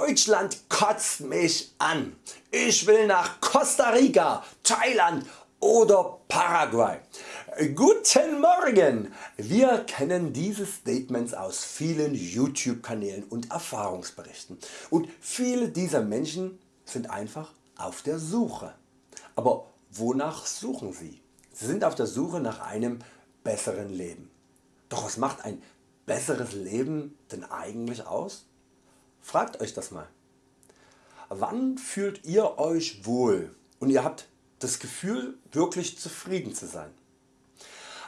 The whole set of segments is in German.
Deutschland kotzt mich an. Ich will nach Costa Rica, Thailand oder Paraguay. Guten Morgen! Wir kennen diese Statements aus vielen YouTube Kanälen und Erfahrungsberichten und viele dieser Menschen sind einfach auf der Suche. Aber wonach suchen sie? Sie sind auf der Suche nach einem besseren Leben. Doch was macht ein besseres Leben denn eigentlich aus? Fragt Euch das mal. Wann fühlt ihr Euch wohl und ihr habt das Gefühl wirklich zufrieden zu sein?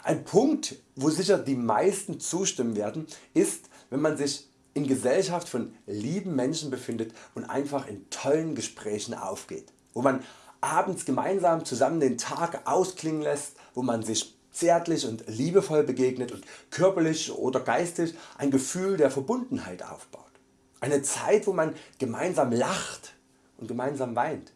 Ein Punkt wo sicher die meisten zustimmen werden ist wenn man sich in Gesellschaft von lieben Menschen befindet und einfach in tollen Gesprächen aufgeht, wo man abends gemeinsam zusammen den Tag ausklingen lässt, wo man sich zärtlich und liebevoll begegnet und körperlich oder geistig ein Gefühl der Verbundenheit aufbaut. Eine Zeit wo man gemeinsam lacht und gemeinsam weint,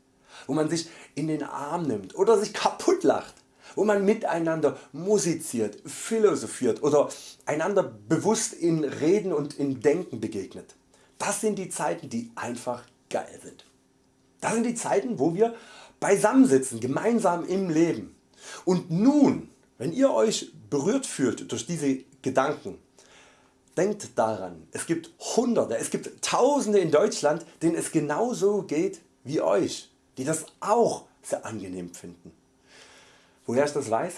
wo man sich in den Arm nimmt oder sich kaputt lacht, wo man miteinander musiziert, philosophiert oder einander bewusst in Reden und in Denken begegnet. Das sind die Zeiten die einfach geil sind. Das sind die Zeiten wo wir beisammensitzen, gemeinsam im Leben. Und nun wenn ihr Euch berührt fühlt durch diese Gedanken, denkt daran, es gibt Hunderte, es gibt Tausende in Deutschland denen es genauso geht wie Euch, die das auch sehr angenehm finden. Woher ich das weiß?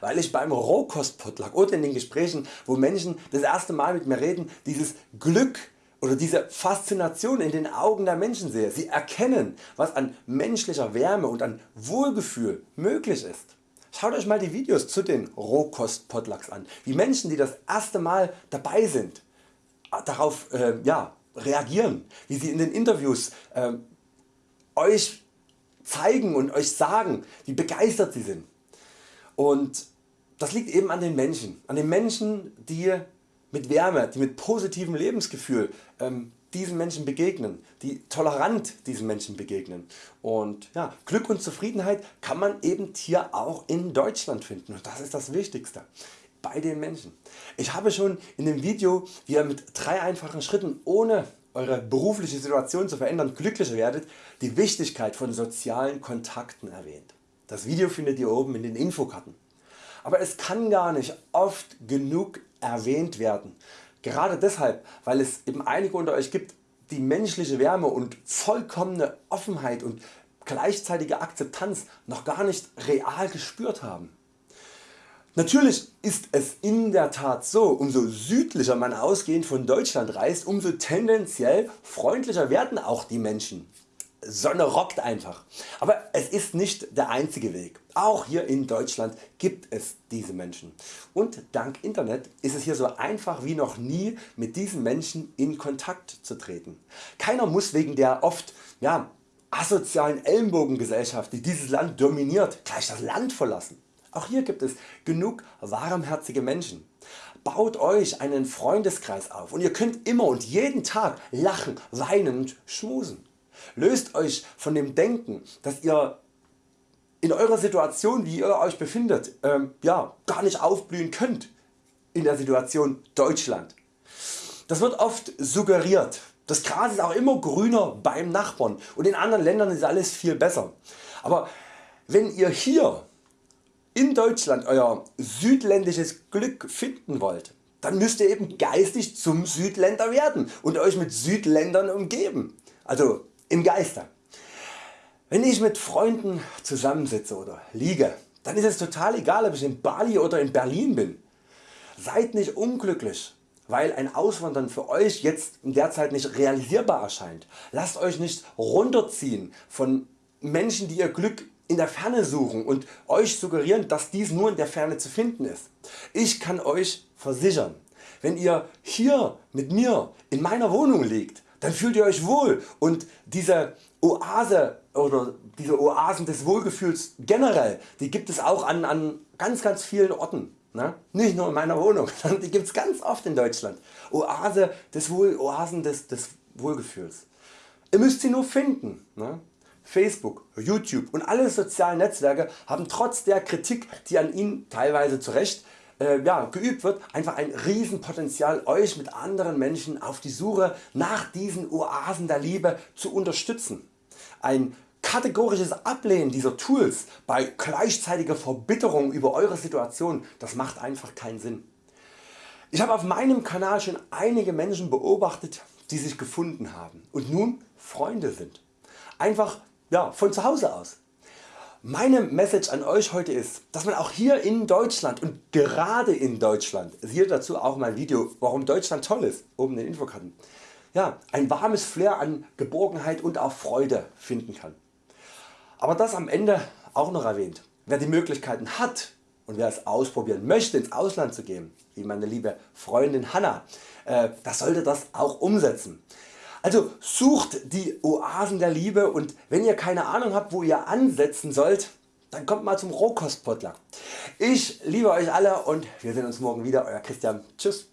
Weil ich beim Rohkostpotluck oder in den Gesprächen wo Menschen das erste Mal mit mir reden dieses Glück oder diese Faszination in den Augen der Menschen sehe. Sie erkennen was an menschlicher Wärme und an Wohlgefühl möglich ist. Schaut Euch mal die Videos zu den Rohkost-Potlucks an, wie Menschen die das erste Mal dabei sind darauf äh, ja, reagieren, wie sie in den Interviews äh, Euch zeigen und Euch sagen wie begeistert sie sind. Und das liegt eben an den Menschen, an den Menschen die mit Wärme, die mit positivem Lebensgefühl ähm, diesen Menschen begegnen, die tolerant diesen Menschen begegnen. Und ja, Glück und Zufriedenheit kann man eben hier auch in Deutschland finden und das ist das Wichtigste bei den Menschen. Ich habe schon in dem Video wie ihr mit drei einfachen Schritten ohne Eure berufliche Situation zu verändern glücklicher werdet die Wichtigkeit von sozialen Kontakten erwähnt. Das Video findet ihr oben in den Infokarten. Aber es kann gar nicht oft genug erwähnt werden Gerade deshalb weil es eben einige unter Euch gibt die menschliche Wärme und vollkommene Offenheit und gleichzeitige Akzeptanz noch gar nicht real gespürt haben. Natürlich ist es in der Tat so, umso südlicher man ausgehend von Deutschland reist, umso tendenziell freundlicher werden auch die Menschen. Sonne rockt einfach. Aber es ist nicht der einzige Weg. Auch hier in Deutschland gibt es diese Menschen. Und dank Internet ist es hier so einfach wie noch nie mit diesen Menschen in Kontakt zu treten. Keiner muss wegen der oft ja, asozialen Ellenbogengesellschaft die dieses Land dominiert gleich das Land verlassen. Auch hier gibt es genug warmherzige Menschen. Baut Euch einen Freundeskreis auf und ihr könnt immer und jeden Tag lachen, weinen und schmusen. Löst Euch von dem Denken dass ihr in eurer Situation wie ihr Euch befindet ähm, ja, gar nicht aufblühen könnt in der Situation Deutschland. Das wird oft suggeriert. Das Gras ist auch immer grüner beim Nachbarn und in anderen Ländern ist alles viel besser. Aber wenn ihr hier in Deutschland Euer südländisches Glück finden wollt, dann müsst ihr eben geistig zum Südländer werden und Euch mit Südländern umgeben. Also im Geiste. Wenn ich mit Freunden zusammensitze oder liege, dann ist es total egal ob ich in Bali oder in Berlin bin. Seid nicht unglücklich weil ein Auswandern für Euch jetzt in der Zeit nicht realisierbar erscheint. Lasst Euch nicht runterziehen von Menschen die ihr Glück in der Ferne suchen und Euch suggerieren dass dies nur in der Ferne zu finden ist. Ich kann Euch versichern, wenn ihr hier mit mir in meiner Wohnung liegt, dann fühlt ihr Euch wohl und diese Oase oder diese Oasen des Wohlgefühls generell, die gibt es auch an, an ganz ganz vielen Orten. Ne? Nicht nur in meiner Wohnung, die gibt es ganz oft in Deutschland. Oase des Wohl, Oasen des, des Wohlgefühls. Ihr müsst sie nur finden. Ne? Facebook, Youtube und alle sozialen Netzwerke haben trotz der Kritik die an ihnen teilweise zu Recht äh, ja, geübt wird, einfach ein Riesenpotenzial Euch mit anderen Menschen auf die Suche nach diesen Oasen der Liebe zu unterstützen. Ein kategorisches Ablehnen dieser Tools bei gleichzeitiger Verbitterung über Eure Situation, das macht einfach keinen Sinn. Ich habe auf meinem Kanal schon einige Menschen beobachtet die sich gefunden haben und nun Freunde sind. Einfach ja, von zu Hause aus. Meine Message an Euch heute ist, dass man auch hier in Deutschland und gerade in Deutschland, hier dazu auch mein Video warum Deutschland toll ist, oben in den Infokarten, ja, ein warmes Flair an Geborgenheit und auch Freude finden kann. Aber das am Ende auch noch erwähnt. Wer die Möglichkeiten hat und wer es ausprobieren möchte ins Ausland zu gehen, wie meine liebe Freundin Hanna, äh, das sollte das auch umsetzen. Also sucht die Oasen der Liebe und wenn ihr keine Ahnung habt wo ihr ansetzen sollt, dann kommt mal zum Rohkostpotluck. Ich liebe Euch alle und wir sehen uns morgen wieder. Euer Christian. Tschüss.